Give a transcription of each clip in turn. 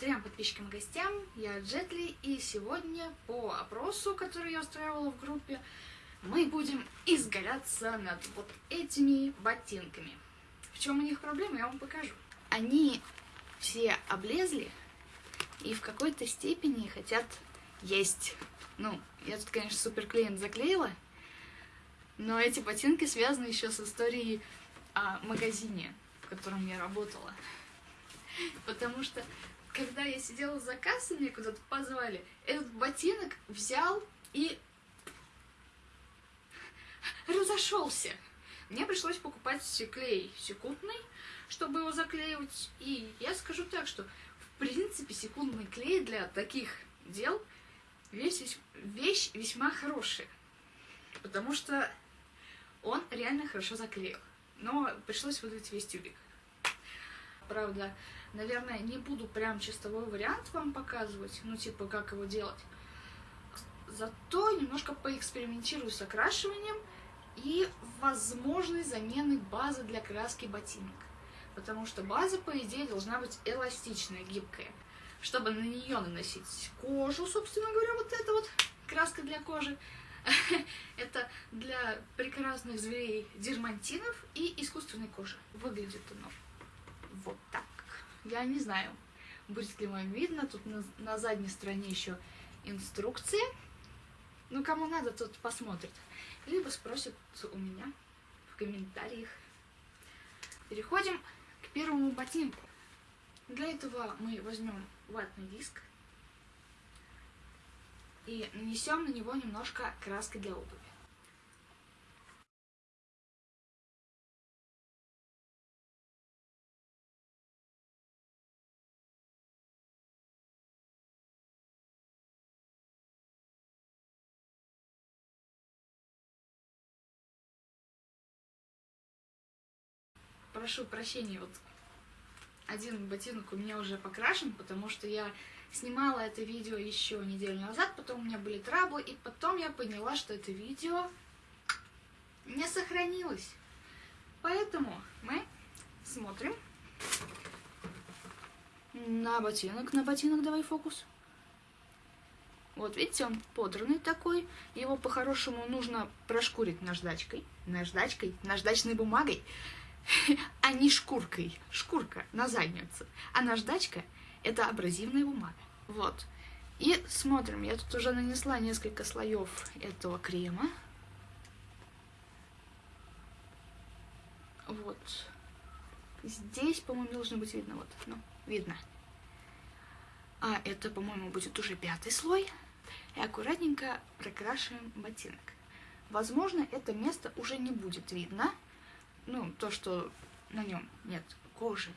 трем подписчикам и гостям, я Джетли, и сегодня по опросу, который я устраивала в группе, мы будем изгаляться над вот этими ботинками. В чем у них проблема, я вам покажу. Они все облезли и в какой-то степени хотят есть. Ну, я тут, конечно, суперклеем заклеила, но эти ботинки связаны еще с историей о магазине, в котором я работала. Потому что когда я сидела за кассой, меня куда-то позвали, этот ботинок взял и разошелся. Мне пришлось покупать клей секундный, чтобы его заклеивать. И я скажу так, что в принципе секундный клей для таких дел вещь, вещь весьма хорошая. Потому что он реально хорошо заклеил. Но пришлось выдать весь тюбик. Правда, наверное, не буду прям чистовой вариант вам показывать, ну, типа, как его делать. Зато немножко поэкспериментирую с окрашиванием и возможной замены базы для краски ботинок. Потому что база, по идее, должна быть эластичная, гибкая. Чтобы на нее наносить кожу, собственно говоря, вот это вот краска для кожи. Это для прекрасных зверей дермантинов и искусственной кожи. Выглядит оно вот так. Я не знаю, будет ли вам видно. Тут на, на задней стороне еще инструкции. Ну, кому надо, тот посмотрит. Либо спросит у меня в комментариях. Переходим к первому ботинку. Для этого мы возьмем ватный диск и нанесем на него немножко краски для обуви. Прошу прощения, вот один ботинок у меня уже покрашен, потому что я снимала это видео еще неделю назад, потом у меня были траблы, и потом я поняла, что это видео не сохранилось. Поэтому мы смотрим на ботинок, на ботинок давай фокус. Вот, видите, он подранный такой. Его по-хорошему нужно прошкурить наждачкой. Наждачкой, наждачной бумагой. а не шкуркой. Шкурка на задницу. А наждачка — это абразивная бумага. Вот. И смотрим, я тут уже нанесла несколько слоев этого крема. Вот. Здесь, по-моему, должно быть видно. Вот, ну, видно. А это, по-моему, будет уже пятый слой. И аккуратненько прокрашиваем ботинок. Возможно, это место уже не будет видно, ну, то, что на нем нет кожи.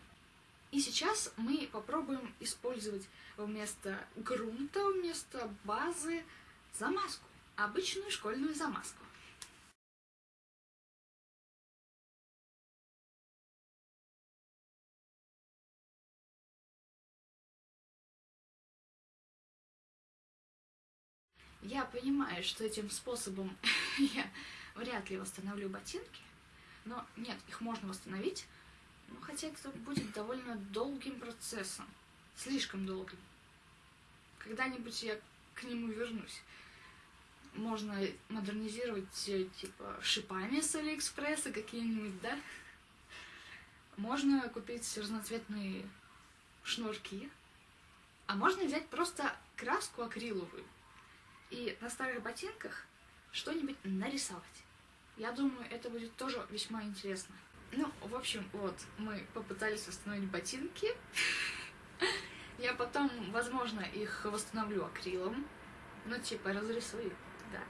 И сейчас мы попробуем использовать вместо грунта, вместо базы замазку, обычную школьную замазку. Я понимаю, что этим способом я вряд ли восстановлю ботинки, но нет, их можно восстановить, но хотя это будет довольно долгим процессом, слишком долгим. Когда-нибудь я к нему вернусь. Можно модернизировать, э, типа, шипами с Алиэкспресса какие-нибудь, да? Можно купить разноцветные шнурки. А можно взять просто краску акриловую и на старых ботинках что-нибудь нарисовать. Я думаю, это будет тоже весьма интересно. Ну, в общем, вот, мы попытались восстановить ботинки. Я потом, возможно, их восстановлю акрилом. Ну, типа, разрисую, да.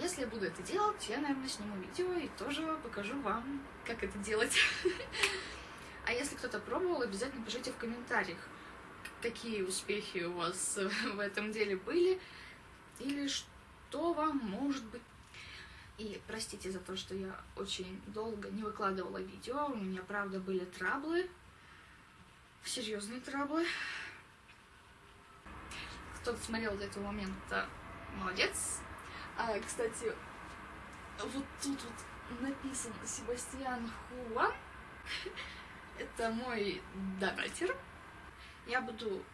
Если я буду это делать, я, наверное, сниму видео и тоже покажу вам, как это делать. А если кто-то пробовал, обязательно пишите в комментариях, какие успехи у вас в этом деле были, или что вам, может быть, и простите за то, что я очень долго не выкладывала видео. У меня, правда, были траблы. Серьезные траблы. Кто-то смотрел до этого момента, молодец. А, кстати, вот тут вот написано Себастьян Хуан. Это мой донатер. Я буду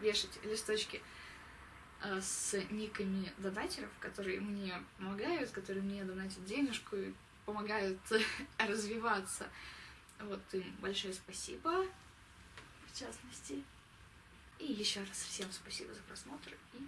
вешать листочки с никами донатеров, которые мне помогают, которые мне донатят денежку и помогают развиваться. Вот им большое спасибо, в частности. И еще раз всем спасибо за просмотр и